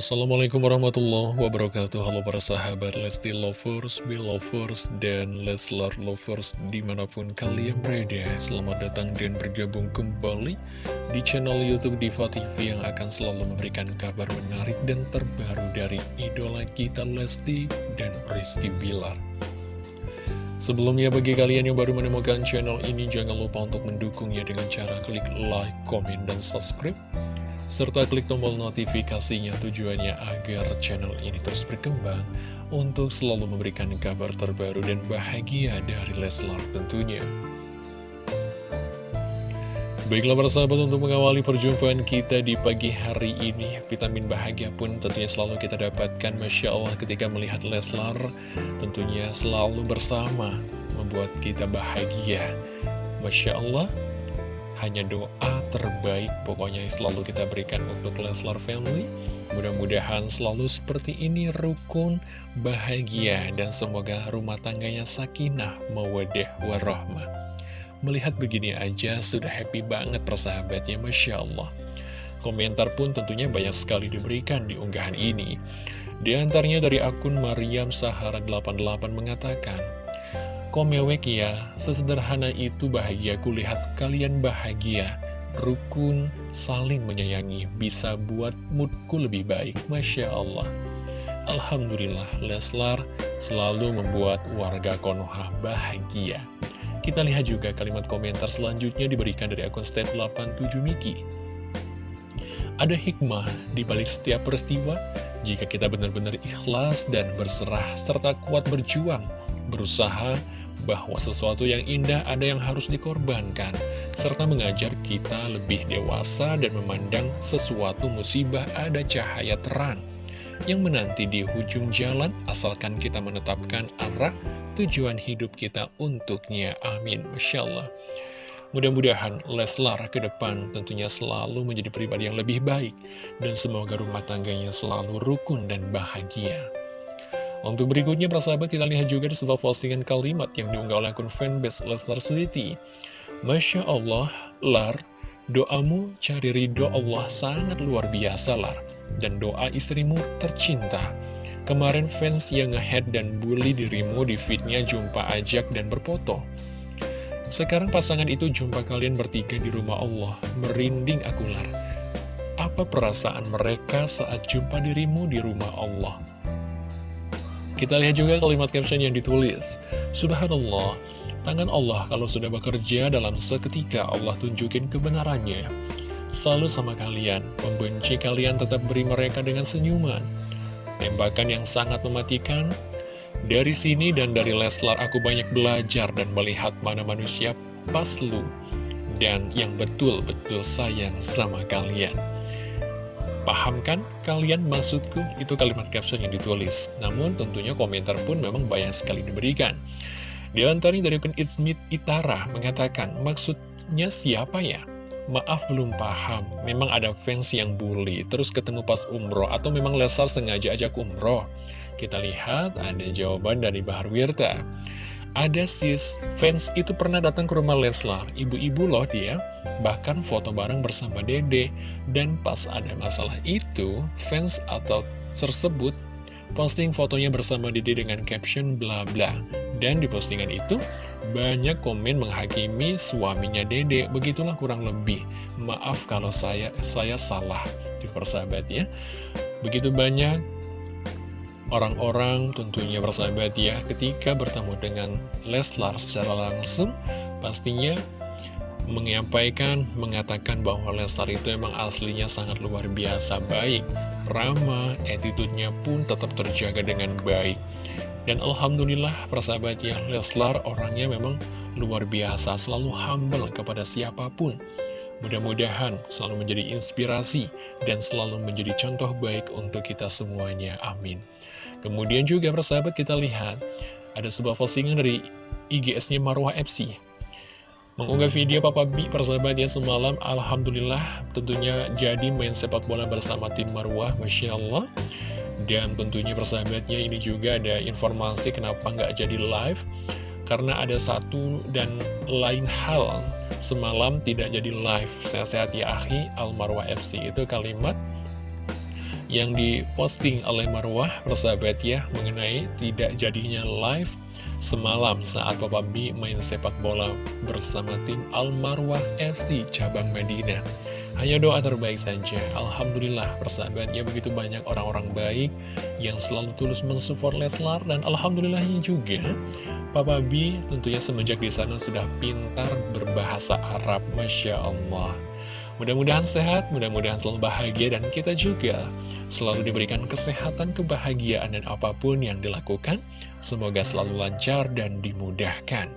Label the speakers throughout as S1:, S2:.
S1: Assalamualaikum warahmatullahi wabarakatuh. Halo para sahabat Lesti Lovers, Belovers, dan Leslar Lovers di mana pun kalian berada. Selamat datang dan bergabung kembali di channel Youtube Diva TV Yang akan selalu memberikan kabar menarik dan terbaru dari idola kita Lesti dan Rizky Bilar. Sebelumnya bagi kalian yang baru menemukan channel ini Jangan lupa untuk mendukungnya dengan cara klik like, komen, dan subscribe serta klik tombol notifikasinya tujuannya agar channel ini terus berkembang untuk selalu memberikan kabar terbaru dan bahagia dari Leslar tentunya. Baiklah para sahabat untuk mengawali perjumpaan kita di pagi hari ini Vitamin bahagia pun tentunya selalu kita dapatkan Masya Allah ketika melihat Leslar Tentunya selalu bersama membuat kita bahagia Masya Allah hanya doa terbaik pokoknya selalu kita berikan untuk Leslar Family. Mudah-mudahan selalu seperti ini rukun, bahagia, dan semoga rumah tangganya sakinah, mawadah, warahmah. Melihat begini aja sudah happy banget persahabatnya, Masya Allah. Komentar pun tentunya banyak sekali diberikan di unggahan ini. Di antaranya dari akun Mariam Sahara 88 mengatakan, Komewek ya, sesederhana itu bahagiaku lihat kalian bahagia, rukun, saling menyayangi, bisa buat moodku lebih baik. Masya Allah. Alhamdulillah, Leslar selalu membuat warga Konoha bahagia. Kita lihat juga kalimat komentar selanjutnya diberikan dari akun state 87 Miki. Ada hikmah di balik setiap peristiwa jika kita benar-benar ikhlas dan berserah serta kuat berjuang berusaha bahwa sesuatu yang indah ada yang harus dikorbankan, serta mengajar kita lebih dewasa dan memandang sesuatu musibah ada cahaya terang yang menanti di ujung jalan asalkan kita menetapkan arah tujuan hidup kita untuknya. Amin. Masya. Mudah-mudahan Leslar ke depan tentunya selalu menjadi pribadi yang lebih baik dan semoga rumah tangganya selalu rukun dan bahagia. Untuk berikutnya, persahabat, kita lihat juga di sebuah postingan kalimat yang diunggah oleh akun fanbase Lesnar Sweety. Masya Allah, Lar, doamu cari ridho Allah sangat luar biasa, Lar. Dan doa istrimu tercinta. Kemarin fans yang ngehead dan bully dirimu di fitnya jumpa ajak dan berfoto. Sekarang pasangan itu jumpa kalian bertiga di rumah Allah. Merinding aku, Lar. Apa perasaan mereka saat jumpa dirimu di rumah Allah? Kita lihat juga kalimat caption yang ditulis. Subhanallah, tangan Allah kalau sudah bekerja dalam seketika Allah tunjukin kebenarannya. Selalu sama kalian, membenci kalian tetap beri mereka dengan senyuman. Tembakan yang sangat mematikan. Dari sini dan dari Leslar aku banyak belajar dan melihat mana manusia pas lu. Dan yang betul-betul sayang sama kalian. Paham kan kalian maksudku? Itu kalimat caption yang ditulis. Namun tentunya komentar pun memang banyak sekali diberikan. Di antaranya dari akun Ismit Itara mengatakan, maksudnya siapa ya? Maaf belum paham, memang ada fans yang bully, terus ketemu pas umroh, atau memang Lesar sengaja ajak umroh? Kita lihat ada jawaban dari Bahar Wirta. Ada sis, fans itu pernah datang ke rumah Leslar, ibu-ibu loh dia, bahkan foto bareng bersama dede, dan pas ada masalah itu, fans atau tersebut posting fotonya bersama dede dengan caption bla bla. Dan di postingan itu, banyak komen menghakimi suaminya dede, begitulah kurang lebih. Maaf kalau saya saya salah, di persahabat ya. Begitu banyak orang-orang tentunya bersahabat ya ketika bertemu dengan Leslar secara langsung pastinya menyampaikan, mengatakan bahwa Leslar itu emang aslinya sangat luar biasa baik, ramah, attitude-nya pun tetap terjaga dengan baik. Dan Alhamdulillah persahabat ya, Leslar orangnya memang luar biasa, selalu humble kepada siapa pun. Mudah-mudahan selalu menjadi inspirasi dan selalu menjadi contoh baik untuk kita semuanya. Amin. Kemudian juga persahabat kita lihat ada sebuah postingan dari IGS-nya Marwah FC mengunggah video Papa B persahabat ya semalam Alhamdulillah tentunya jadi main sepak bola bersama tim Marwah Masya Allah dan tentunya persahabatnya ini juga ada informasi kenapa nggak jadi live. Karena ada satu dan lain hal semalam tidak jadi live. Sehat-sehat ya akhi Al Marwah FC itu kalimat yang diposting oleh Marwah persahabat ya mengenai tidak jadinya live semalam saat Papa B main sepak bola bersama tim Al Marwah FC cabang Madinah. Hanya doa terbaik saja. Alhamdulillah persahabatnya begitu banyak orang-orang baik yang selalu tulus mensupport Leslar dan alhamdulillahnya juga Papa B tentunya semenjak di sana sudah pintar berbahasa Arab, masya Allah. Mudah-mudahan sehat, mudah-mudahan selalu bahagia dan kita juga selalu diberikan kesehatan, kebahagiaan dan apa pun yang dilakukan semoga selalu lancar dan dimudahkan.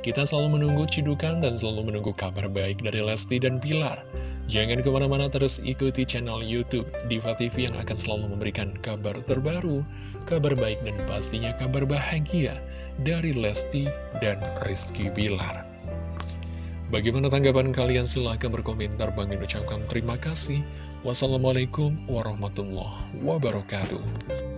S1: Kita selalu menunggu cidukan dan selalu menunggu kabar baik dari Lesti dan Pilar. Jangan ke mana-mana terus ikuti channel Youtube Diva TV yang akan selalu memberikan kabar terbaru, kabar baik dan pastinya kabar bahagia dari Lesti dan Rizky Bilar. Bagaimana tanggapan kalian? Silahkan berkomentar. Bang ucapkan terima kasih. Wassalamualaikum warahmatullahi wabarakatuh.